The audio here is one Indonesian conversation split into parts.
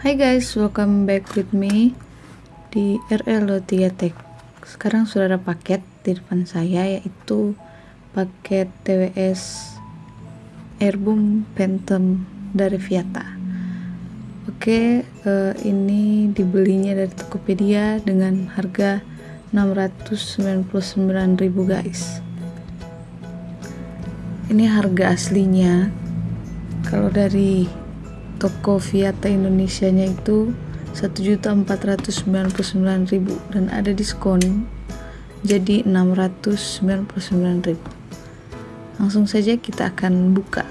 Hai guys, welcome back with me di RL3 Tech. Sekarang sudah ada paket di depan saya yaitu paket TWS Airboom Phantom dari Viata. Oke, uh, ini dibelinya dari Tokopedia dengan harga 699.000 guys. Ini harga aslinya. Kalau dari toko Viata Indonesia nya itu 1.499.000 dan ada diskon jadi 699.000 langsung saja kita akan buka.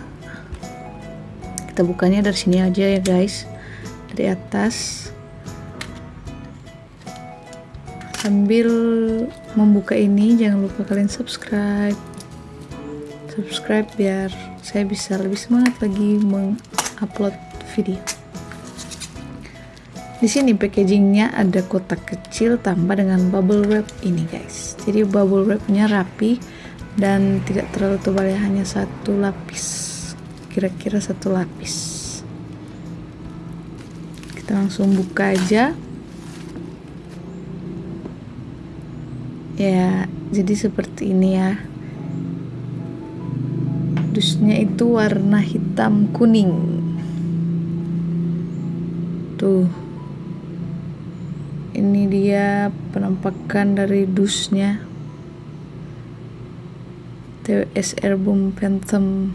Kita bukanya dari sini aja ya guys. Dari atas. Sambil membuka ini jangan lupa kalian subscribe. Subscribe biar saya bisa lebih semangat lagi mengupload video. Di sini packagingnya ada kotak kecil tambah dengan bubble wrap ini guys. Jadi bubble wrapnya rapi dan tidak terlalu tebal ya hanya satu lapis. Kira-kira satu lapis. Kita langsung buka aja. Ya, jadi seperti ini ya. Dusnya itu warna hitam kuning tuh. Ini dia penampakan dari dusnya. TWS Airboom Phantom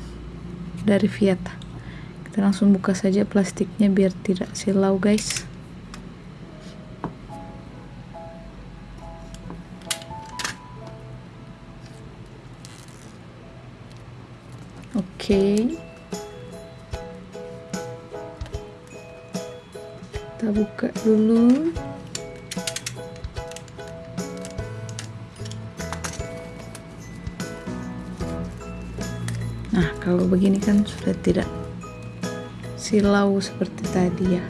dari Fiat kita langsung buka saja plastiknya biar tidak silau guys. Oke. okay. Buka dulu. Nah kalau begini kan sudah tidak silau seperti tadi ya.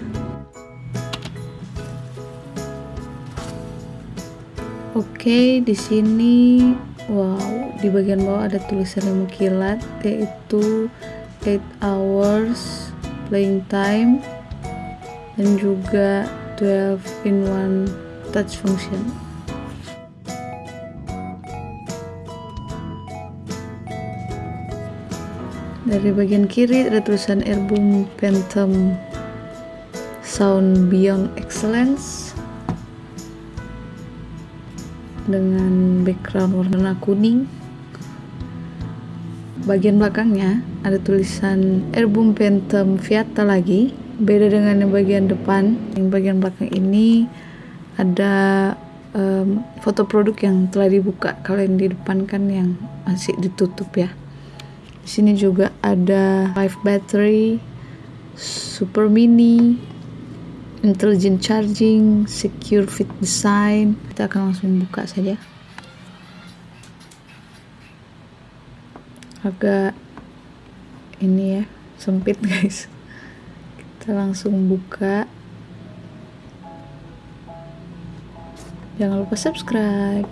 Oke, di sini wow, di bagian bawah ada tulisan yang mengkilat yaitu 8 hours playing time dan juga 12 in one touch function. Dari bagian kiri ada tulisan Airboom Phantom Sound Beyond Excellence dengan background warna kuning. Bagian belakangnya ada tulisan Airboom Phantom Viata lagi beda dengan yang bagian depan. Yang bagian belakang ini ada um, foto produk yang telah dibuka. Kalau yang di depan kan yang masih ditutup ya. Di sini juga ada live battery super mini intelligent charging secure fit design. Kita akan langsung buka saja. Agak ini ya sempit guys kita langsung buka. Jangan lupa subscribe.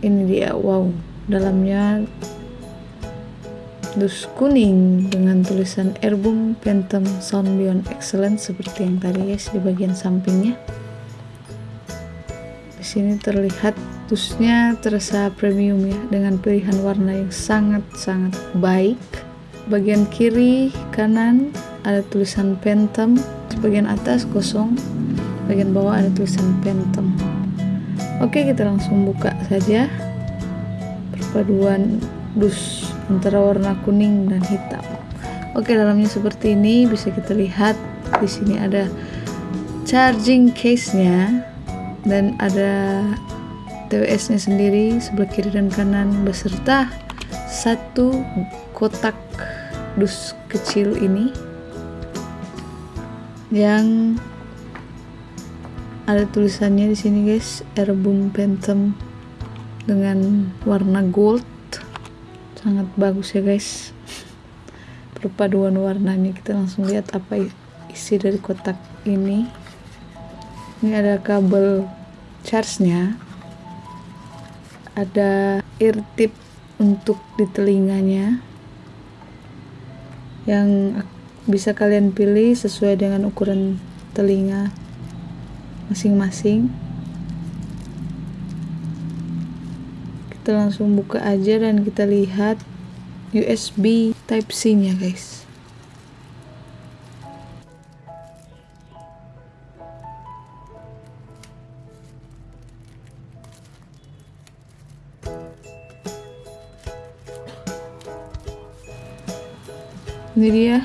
Ini dia wow dalamnya dus kuning dengan tulisan Airboom Phantom Sound Beyond Excellence seperti yang tadi guys di bagian sampingnya. Di sini terlihat dusnya terasa premium ya dengan pilihan warna yang sangat-sangat baik bagian kiri kanan ada tulisan Phantom. Bagian atas kosong bagian bawah ada tulisan Phantom. Oke kita langsung buka saja. Perpaduan dus antara warna kuning dan hitam. Oke dalamnya seperti ini. Bisa kita lihat di sini ada charging case nya dan ada TWS nya sendiri sebelah kiri dan kanan beserta satu kotak dus kecil ini yang ada tulisannya di sini guys. Airboom Phantom dengan warna gold. Sangat bagus ya guys. Perpaduan warnanya. Kita langsung lihat apa isi dari kotak ini. Ini ada kabel charge nya ada ear tip untuk di telinganya yang bisa kalian pilih sesuai dengan ukuran telinga masing-masing. Kita langsung buka aja dan kita lihat USB type C nya guys ini dia.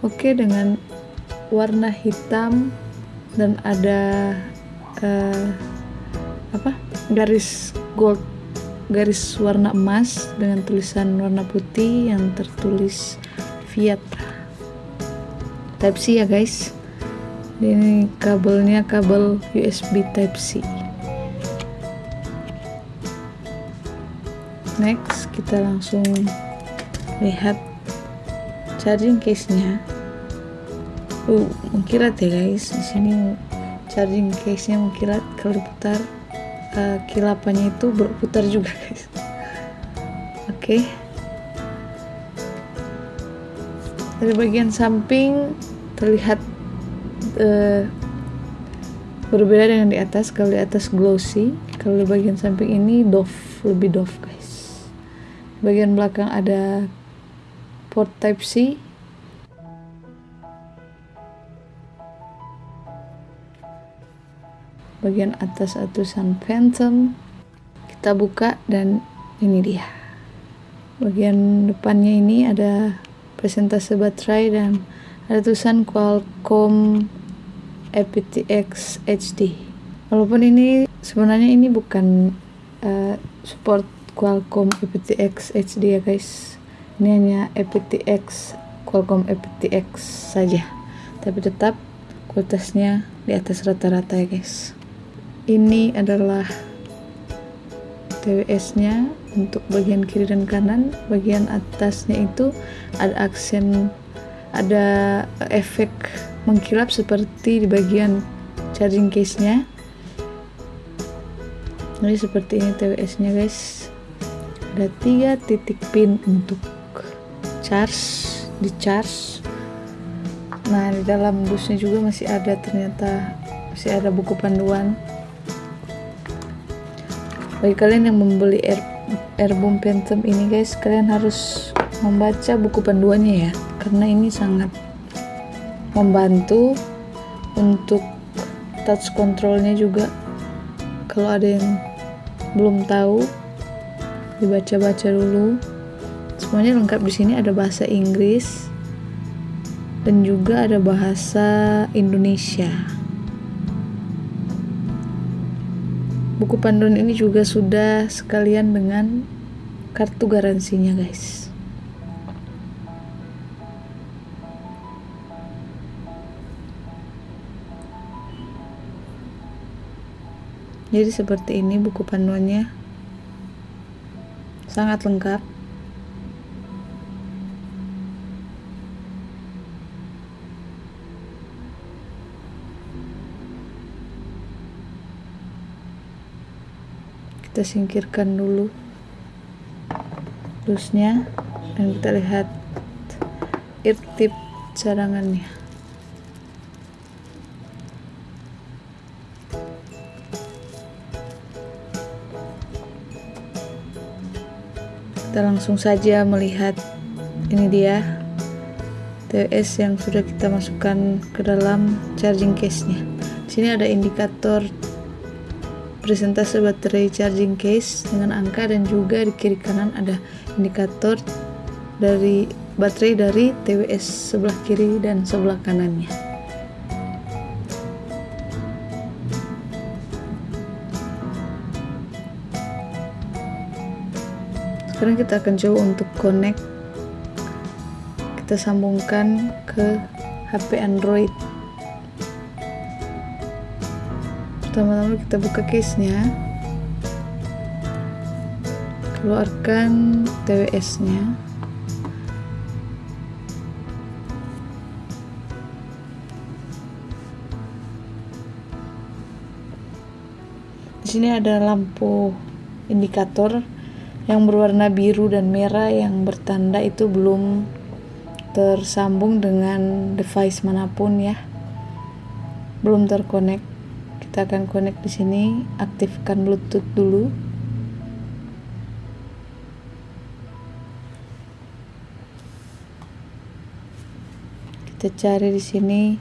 Oke dengan warna hitam dan ada uh, apa? Garis gold garis warna emas dengan tulisan warna putih yang tertulis Fiat Type C ya guys. Ini kabelnya kabel USB Type C. Next kita langsung lihat charging case nya uh mengkilat ya guys. Di sini charging case nya mengkilat kalau diputar uh, kilapannya itu berputar juga guys. Oke. Okay. dari bagian samping terlihat uh, berbeda dengan di atas. Kalau di atas glossy kalau di bagian samping ini doff lebih doff guys. Bagian belakang ada port type C. Bagian atas tulisan Phantom. Kita buka dan ini dia. Bagian depannya ini ada presentase baterai dan ada tulisan Qualcomm aptX HD walaupun ini sebenarnya ini bukan uh, support Qualcomm aptX HD ya guys ini hanya aptX Qualcomm aptX saja. Tapi tetap kualitasnya di atas rata-rata ya guys. Ini adalah TWS nya untuk bagian kiri dan kanan. Bagian atasnya itu ada aksen ada efek mengkilap seperti di bagian charging case nya jadi seperti ini TWS nya guys. Ada tiga titik pin untuk charge di charge nah di dalam busnya juga masih ada ternyata masih ada buku panduan. Bagi kalian yang membeli Air, Airboom Phantom ini guys kalian harus membaca buku panduannya ya karena ini sangat membantu untuk touch controlnya juga. Kalau ada yang belum tahu dibaca-baca dulu semuanya lengkap di sini. Ada bahasa Inggris dan juga ada bahasa Indonesia. Buku panduan ini juga sudah sekalian dengan kartu garansinya guys. Jadi seperti ini buku panduannya. Sangat lengkap kita singkirkan dulu dusnya dan kita lihat ear tip cadangannya. Kita langsung saja melihat ini dia TWS yang sudah kita masukkan ke dalam charging case nya sini ada indikator presentase baterai charging case dengan angka dan juga di kiri kanan ada indikator dari baterai dari TWS sebelah kiri dan sebelah kanannya. Sekarang kita akan coba untuk connect. Kita sambungkan ke HP Android pertama-tama kita buka case nya keluarkan TWS nya di sini ada lampu indikator yang berwarna biru dan merah yang bertanda itu belum tersambung dengan device mana pun ya. Belum terkonek kita akan connect di sini aktifkan bluetooth dulu. Kita cari di sini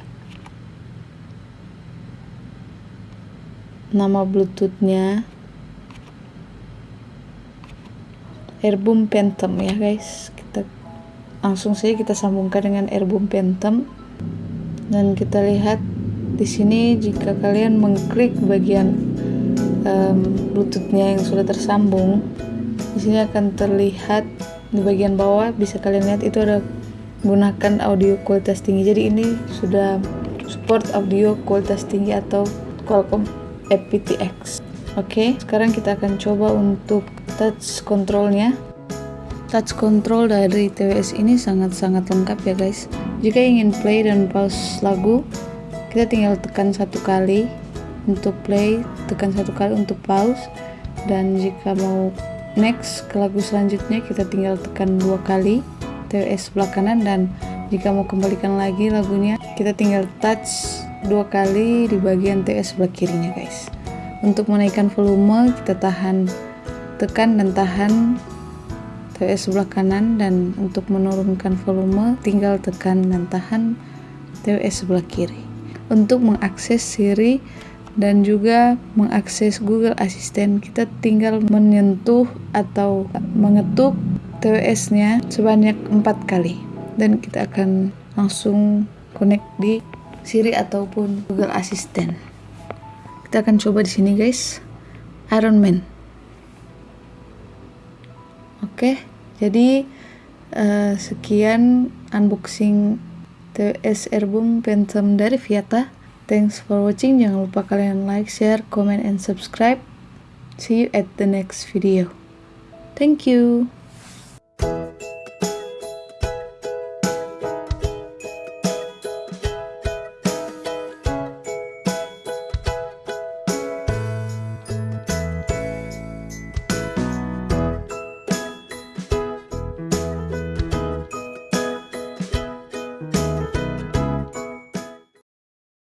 nama bluetoothnya. Airbum Phantom ya guys. Kita langsung saja kita sambungkan dengan Airbum Phantom. Dan kita lihat di sini jika kalian mengklik bagian um, bluetoothnya yang sudah tersambung di sini akan terlihat di bagian bawah bisa kalian lihat itu ada gunakan audio kualitas tinggi. Jadi ini sudah support audio kualitas tinggi atau Qualcomm aptX oke okay, sekarang kita akan coba untuk touch controlnya. Touch control dari TWS ini sangat-sangat lengkap ya guys. Jika ingin play dan pause lagu kita tinggal tekan satu kali untuk play tekan satu kali untuk pause dan jika mau next ke lagu selanjutnya kita tinggal tekan dua kali TWS sebelah kanan dan jika mau kembalikan lagi lagunya kita tinggal touch dua kali di bagian TWS sebelah kirinya guys. Untuk menaikkan volume kita tahan tekan dan tahan TWS sebelah kanan dan untuk menurunkan volume tinggal tekan dan tahan TWS sebelah kiri untuk mengakses Siri dan juga mengakses Google Assistant. Kita tinggal menyentuh atau mengetuk TWS nya sebanyak empat kali. Dan kita akan langsung connect di Siri ataupun Google Assistant. Kita akan coba di sini guys. Iron Man. Oke, jadi uh, sekian unboxing TWS Airbum Phantom dari Viata. Thanks for watching. Jangan lupa kalian like, share, comment, and subscribe. See you at the next video. Thank you.